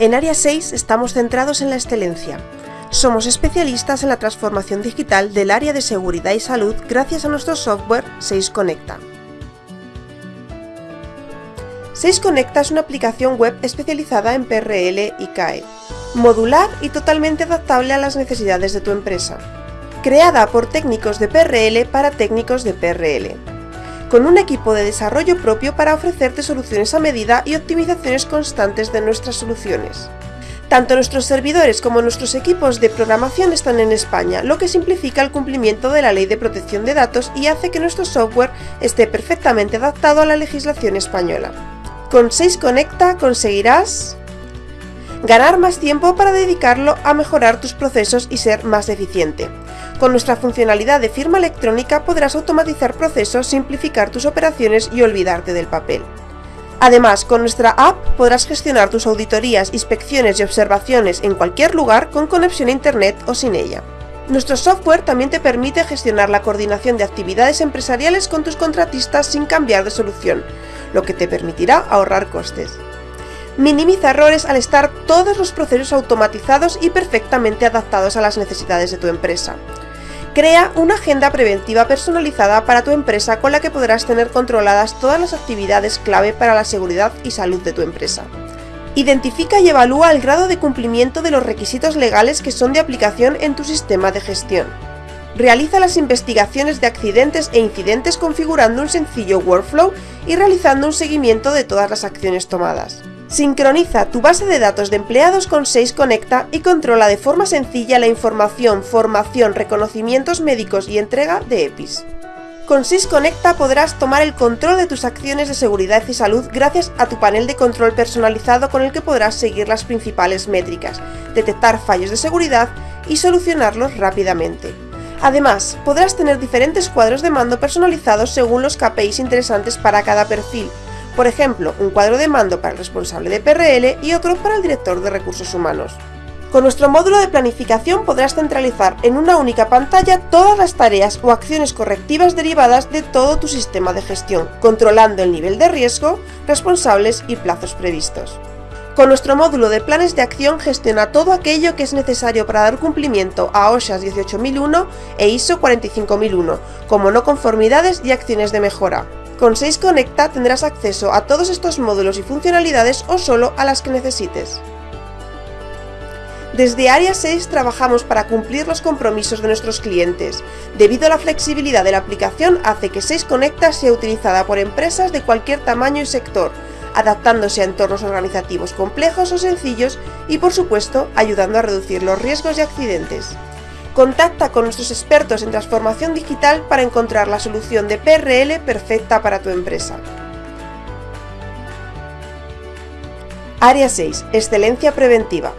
En Área 6 estamos centrados en la excelencia. Somos especialistas en la transformación digital del área de seguridad y salud gracias a nuestro software 6 Conecta. 6 Conecta es una aplicación web especializada en PRL y CAE, modular y totalmente adaptable a las necesidades de tu empresa. Creada por técnicos de PRL para técnicos de PRL. Con un equipo de desarrollo propio para ofrecerte soluciones a medida y optimizaciones constantes de nuestras soluciones. Tanto nuestros servidores como nuestros equipos de programación están en España, lo que simplifica el cumplimiento de la Ley de Protección de Datos y hace que nuestro software esté perfectamente adaptado a la legislación española. Con 6 Conecta conseguirás ganar más tiempo para dedicarlo a mejorar tus procesos y ser más eficiente. Con nuestra funcionalidad de firma electrónica podrás automatizar procesos, simplificar tus operaciones y olvidarte del papel. Además, con nuestra app podrás gestionar tus auditorías, inspecciones y observaciones en cualquier lugar con conexión a Internet o sin ella. Nuestro software también te permite gestionar la coordinación de actividades empresariales con tus contratistas sin cambiar de solución, lo que te permitirá ahorrar costes. Minimiza errores al estar todos los procesos automatizados y perfectamente adaptados a las necesidades de tu empresa. Crea una agenda preventiva personalizada para tu empresa con la que podrás tener controladas todas las actividades clave para la seguridad y salud de tu empresa. Identifica y evalúa el grado de cumplimiento de los requisitos legales que son de aplicación en tu sistema de gestión. Realiza las investigaciones de accidentes e incidentes configurando un sencillo workflow y realizando un seguimiento de todas las acciones tomadas. Sincroniza tu base de datos de empleados con 6 Conecta y controla de forma sencilla la información, formación, reconocimientos médicos y entrega de EPIs. Con 6 Conecta podrás tomar el control de tus acciones de seguridad y salud gracias a tu panel de control personalizado con el que podrás seguir las principales métricas, detectar fallos de seguridad y solucionarlos rápidamente. Además, podrás tener diferentes cuadros de mando personalizados según los KPIs interesantes para cada perfil, por ejemplo, un cuadro de mando para el responsable de PRL y otro para el director de recursos humanos. Con nuestro módulo de planificación podrás centralizar en una única pantalla todas las tareas o acciones correctivas derivadas de todo tu sistema de gestión, controlando el nivel de riesgo, responsables y plazos previstos. Con nuestro módulo de planes de acción gestiona todo aquello que es necesario para dar cumplimiento a OSHA 18001 e ISO 45001, como no conformidades y acciones de mejora, con 6 Conecta tendrás acceso a todos estos módulos y funcionalidades o solo a las que necesites. Desde Área 6 trabajamos para cumplir los compromisos de nuestros clientes. Debido a la flexibilidad de la aplicación hace que 6 Conecta sea utilizada por empresas de cualquier tamaño y sector, adaptándose a entornos organizativos complejos o sencillos y por supuesto ayudando a reducir los riesgos y accidentes. Contacta con nuestros expertos en transformación digital para encontrar la solución de PRL perfecta para tu empresa. Área 6. Excelencia preventiva.